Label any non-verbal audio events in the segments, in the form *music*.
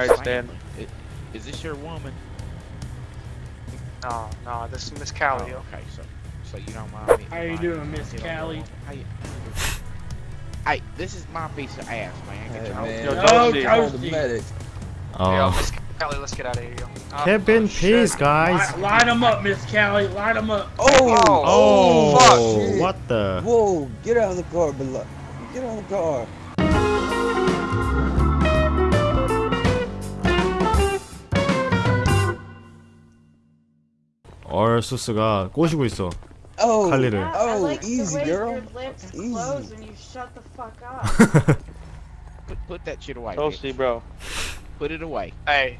Alright, Stan. Is this your woman? No, no, this is Miss Callie. Oh, okay, so so you don't mind me. How you mind doing, Miss getting Callie? How you- Hey, this is my piece of ass, man. Get Hey, your man. hoe- Yo, Toasty. Toasty. Call the medic. Yo, Miss Callie, let's get out of here, yo. Uh, Kevin, oh, peace, shit. guys. Line, line them up, Miss Callie. Line them up. Oh! Oh, fuck. Oh, shit. what the? Whoa! Get out of the car, below. Get out of the car. 얼수스가 꼬시고 있어. Oh! 칼리를. Yeah, I Oh, like easy, the way girl. your lips Easy. close when you shut the fuck up. Put, *laughs* put that shit away. Toasty, bitch. bro. Put it away. Hey,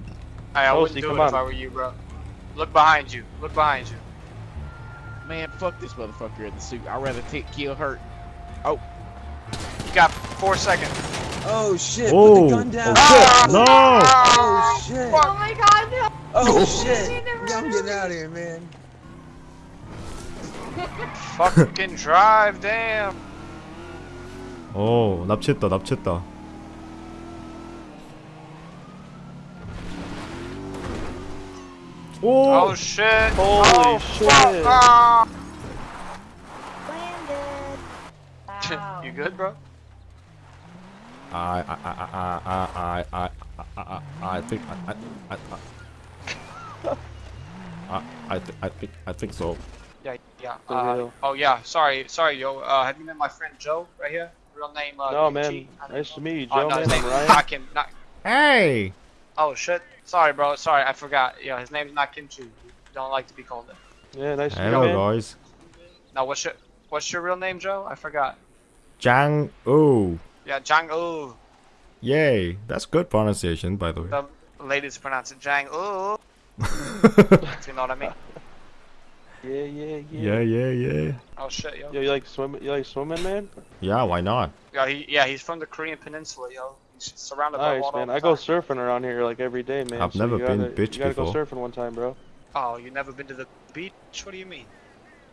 hey, I wouldn't Toasty, do come it if on. I were you, bro. Look behind you. Look behind you. Man, fuck this motherfucker in the suit. I'd rather t- kill her. You got four seconds. Oh shit! Oh, Put the gun down. oh shit! No! Oh shit! oh my god, no! Oh *laughs* shit! You never I'm heard getting of out of here, man. Fucking drive, damn. 오, 납치했다, 납치했다. 오! Oh shit. Holy oh, shit. Fuck. Ah. Landed. Wow. you good, bro? I, I, I, I, I, I, I, I, I think, I, I, I, I, I, th- I think, I think so. Yeah, yeah. Uh, oh yeah. Sorry, sorry, yo. Uh, have you met my friend Joe right here? Real name? Uh, No, man. Nice know. to meet you, Oh, Joe, no, his man. name I'm is Ryan. not Kim. Not. Hey! Oh shit. Sorry, bro. Sorry, I forgot. Yeah, his name's not Kim Chu. Don't like to be called it. Yeah, nice to meet you, Hello, guys. Now, what's your what's your real name, Joe? I forgot. Jang Oo. Yeah, Jang Oo. Yay. That's good pronunciation, by the way. The ladies pronounce it Jang Oo. If *laughs* you know what I mean? Yeah, yeah, yeah, yeah. yeah, yeah. Oh shit, yo. Yo, you like swimming? You like swimming, man? Yeah, why not? Yeah, he, yeah, he's from the Korean Peninsula, yo. He's surrounded by Nice, water. man. all I the go surfing around here like every day, man. I've so never been gotta, bitch You gotta before. go surfing one time, bro. Oh, you never been to the beach? What do you mean?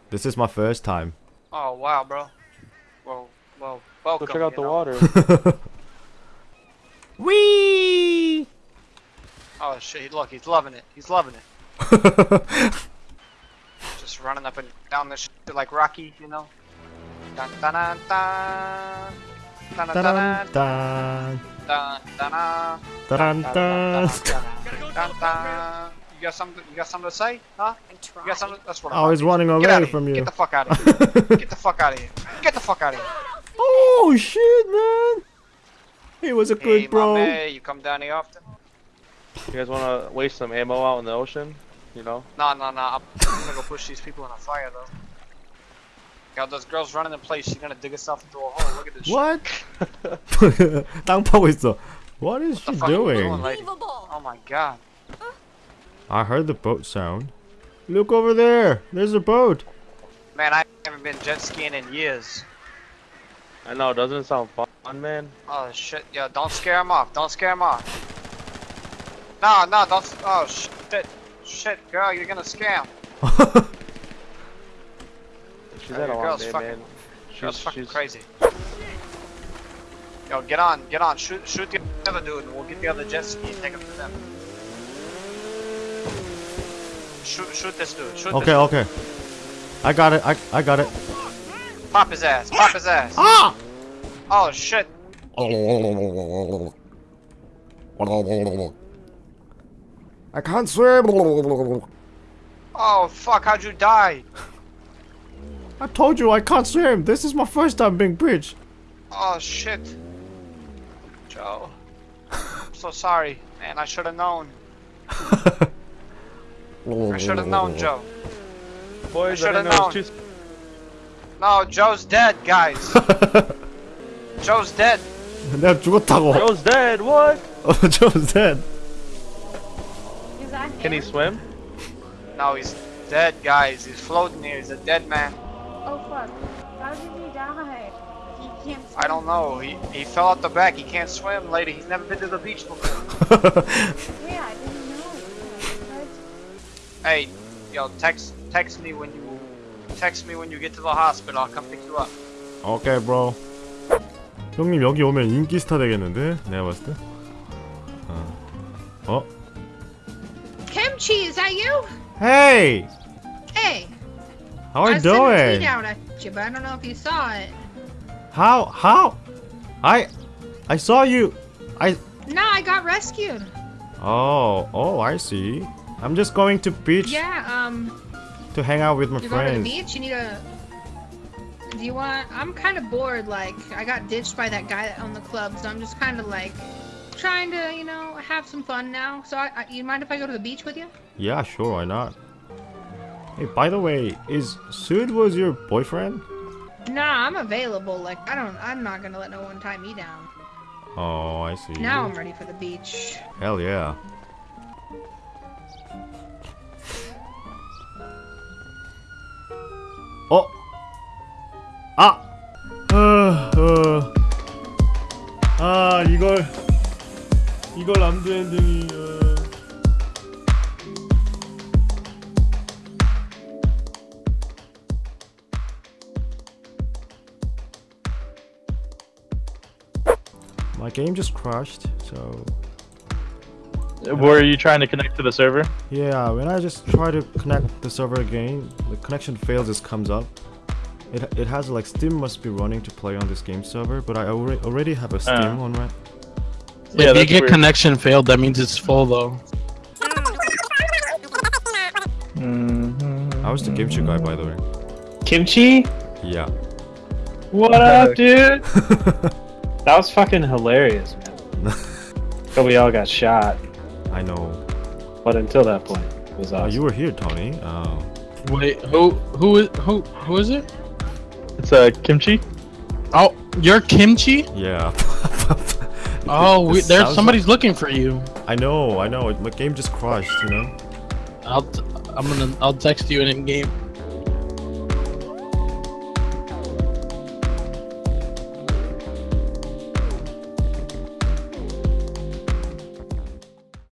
This is my first time. Oh wow, bro. Well, well, welcome. Go check out you the know? water. *laughs* *laughs* Wee! Oh shit, look, he's loving it. He's loving it. *laughs* Just running up and down this shit like Rocky, you know. Dun dun dun dun. Dun dun dun Dun, dun dun, dun dun. dun, Dun, dun. dun, dun, dun. You got something? You got something to say? Huh? You got something? That's what I'm. I was running Get away from you. Get the fuck out *laughs* of here. Get the fuck out of here. Get the fuck out of here. Oh shit, man! He was a good hey, bro. my you come down here often? You guys want to waste some ammo out in the ocean? You know? Nah, nah, nah. I'm gonna go push these people in a fire, though. Got those girls running in place. She's gonna dig herself into a hole. Look at this. What? *laughs* 땅 is the. What is what she doing? doing oh my god. I heard the boat sound. Look over there. There's a boat. Man, I haven't been jet skiing in years. I know. Doesn't it sound fun, man? Oh shit! Yo, don't scare him off. Don't scare him off. No, no, don't. Oh shit, shit, girl, you're gonna scam. *laughs* She's Yeah, had a your long girl's day, fucking- man. Girl's She's, fucking she's crazy. Yo, get on, get on. Shoot, shoot the other dude, and we'll get the other jet ski and take him to them. Shoot, shoot this dude. Shoot Okay, this okay. I got it. I I got it. Pop his ass. Pop his ass. Ah! Oh shit. *laughs* I can't swim. Oh, fuck, how'd you die? I told you I can't swim. This is my first time being bridge. Oh, shit. Joe. I'm so sorry, man. I should have known. I should have known, Joe. Boy, I should have known. No, Joe's dead, guys. *laughs* Joe's dead. *laughs* Joe's dead, what? *laughs* Joe's dead. Is that Can he him? swim? No, he's dead, guys. He's floating here. He's a dead man. Oh fuck. How did he die? He can't I don't know. He he fell out the back. He can't swim, lady. He's never been to the beach before. *laughs* Yeah, I didn't know. What? Hey, yo, text text me when you text me when you get to the hospital. I'll come pick you up. 오케이, bro. 형님 여기 오면 인기 스타 되겠는데? 내가 봤을 때. 어. Oh. Kimchi, is that you? Hey! Hey. How are doing? I you sent a tweet doing? out at you, but I don't know if you saw it. How? How? I. I saw you. I. No, I got rescued. Oh. Oh, I see. I'm just going to beach Yeah, um, to hang out with my you're going to the beach? You need a... Do you want... I'm kind of bored, like, I got ditched by that guy that owned the club, so I'm just kind of, like, trying to, you know, have some fun now. So, I, I, you mind if I go to the beach with you? Yeah, sure. Why not? Hey, by the way, is Sud was your boyfriend? Nah, I'm available. Like, I don't... I'm not gonna let no one tie me down. Oh, I see. Now I'm ready for the beach. Hell yeah. 어? 아! 아, 어. 아, 이걸 이걸 암드 엔딩이 어. My game just crashed, so Were you trying to connect to the server? Yeah, when I just try to connect the server again, the connection fails just comes up. It, it has like Steam must be running to play on this game server, but I already already have a Steam Oh. on right. yeah, if you get weird. connection failed, that means it's full though. Mm-hmm. I was the Kimchi guy by the way. Kimchi? Yeah. What up, dude? *laughs* That was fucking hilarious, man. *laughs* but we all got shot. I know. But until that point, it was Oh, you were here, Tony. Oh. Wait, who who is who who is it? It's uh, kimchi. Oh, you're Kimchi? Yeah. *laughs* Oh, we, there's sounds somebody's looking for you. I know, I know. My game just crashed, you know. I'll t- I'm gonna I'll text you in game.